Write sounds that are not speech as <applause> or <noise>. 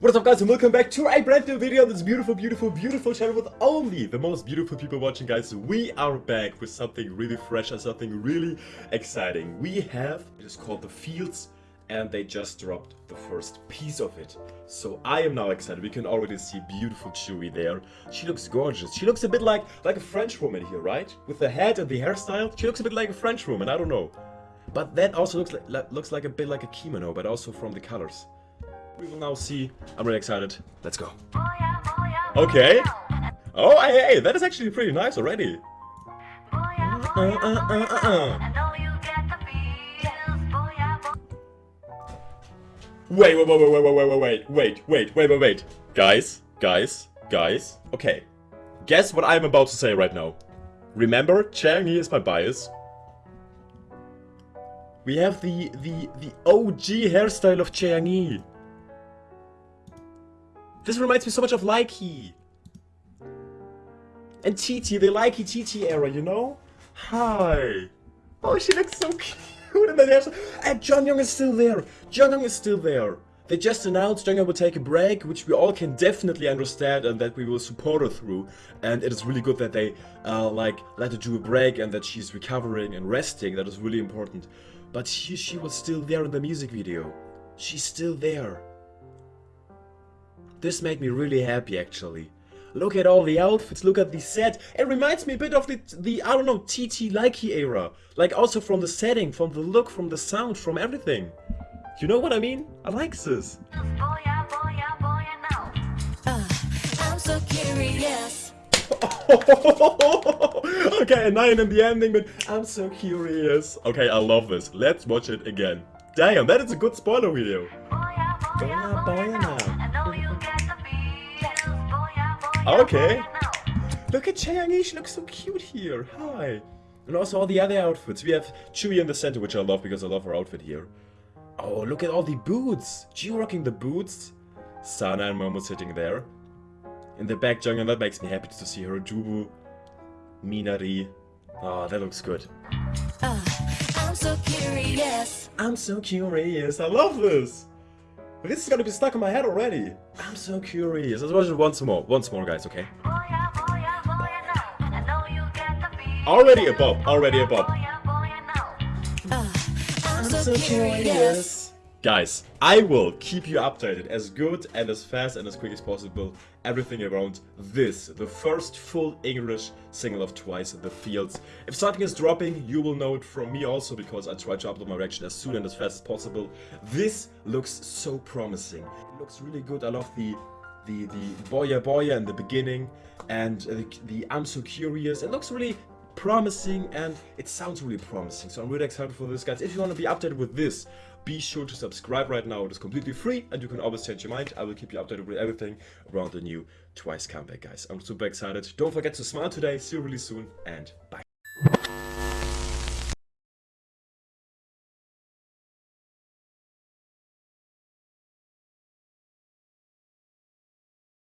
What is up guys and welcome back to a brand new video on this beautiful, beautiful, beautiful channel with only the most beautiful people watching guys. We are back with something really fresh and something really exciting. We have, it is called The Feels and they just dropped the first piece of it. So I am now excited. We can already see beautiful Tzuyu there. She looks gorgeous. She looks a bit like, like a French woman here, right? With the head and the hairstyle. She looks a bit like a French woman, I don't know. But that also looks like, looks like a bit like a kimono, but also from the colors. We will now see. I'm really excited. Let's go. Okay. Oh, hey, hey, that is actually pretty nice already. Uh, uh, uh, uh, Wait, wait, wait, wait, wait, wait, wait, wait, wait, wait, wait, wait, wait. Guys, guys, guys. Okay. Guess what I'm about to say right now. Remember, Chaeyoung is my bias. We have the the the OG hairstyle of Chaeyoung. This reminds me so much of Likey. And TT, the Likey TT era, you know? Hi. Oh, she looks so <laughs> cute in that hairstyle. And Jeongyeon is still there. Jeongyeon is still there. They just announced Jeongyeon will take a break, which we all can definitely understand and that we will support her through. And it is really good that they, uh, like, let her do a break and that she's recovering and resting. That is really important. But she, she was still there in the music video. She's still there. This made me really happy actually. Look at all the outfits, look at the set. It reminds me a bit of the, the I don't know, TT Likey era. Like also from the setting, from the look, from the sound, from everything. You know what I mean? I like this. Okay, a 9 in the ending, but I'm so curious. Okay, I love this. Let's watch it again. Damn, that is a good spoiler video. Okay. Look at Chaeyoung, she looks so cute here. Hi. And also all the other outfits. We have Tzuyu in the center, which I love because I love her outfit here. Oh, look at all the boots. G rocking the boots. Sana and Momo sitting there. In the back, Jeongyeon, that makes me happy to see her. Jubu, Minari. Oh, that looks good. Uh, I'm so curious. I'm so curious. I love this. This is gonna be stuck in my head already. I'm so curious. Let's watch it once more. Once more, guys, okay? Already above. Already above. Uh, I'm so curious. Guys, I will keep you updated as good and as fast and as quick as possible. Everything around this, the first full English single of Twice, The Feels. If something is dropping, you will know it from me also because I try to upload my reaction as soon and as fast as possible. This looks so promising. It looks really good. I love the the the boya boya in the beginning and the, the I'm so curious. It looks really promising and it sounds really promising. So I'm really excited for this guys. If you want to be updated with this, be sure to subscribe right now. It is completely free and you can always change your mind. I will keep you updated with everything around the new Twice comeback guys. I'm super excited. Don't forget to smile today. See you really soon and bye.